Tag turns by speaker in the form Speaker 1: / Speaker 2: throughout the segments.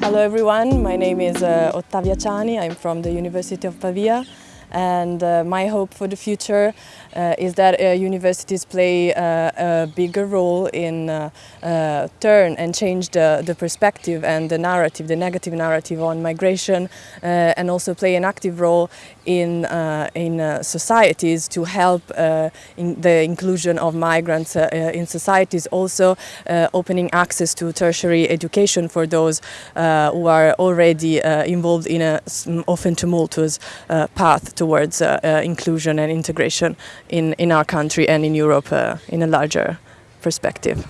Speaker 1: Hello everyone, my name is uh, Ottavia Ciani, I'm from the University of Pavia and uh, my hope for the future uh, is that uh, universities play uh, a bigger role in uh, uh, turn and change the, the perspective and the narrative, the negative narrative on migration and also play an active role in, in societies to help in the inclusion of migrants in societies, also opening access to tertiary education for those who are already involved in a often tumultuous path towards uh, uh, inclusion and integration in, in our country and in Europe uh, in a larger perspective.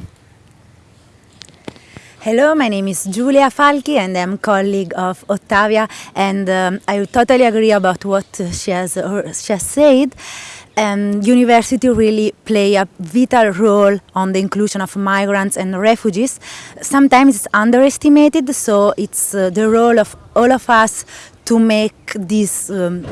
Speaker 2: Hello, my name is Giulia Falchi and I'm colleague of Ottavia and um, I totally agree about what she has, she has said. Um, university really play a vital role on the inclusion of migrants and refugees. Sometimes it's underestimated, so it's uh, the role of all of us to make this um,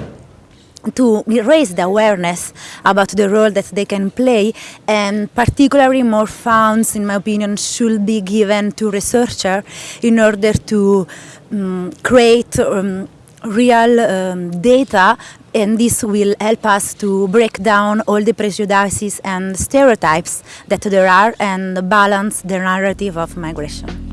Speaker 2: to raise the awareness about the role that they can play and particularly more funds in my opinion should be given to researchers in order to um, create um, real um, data and this will help us to break down all the prejudices and stereotypes that there are and balance the narrative of migration.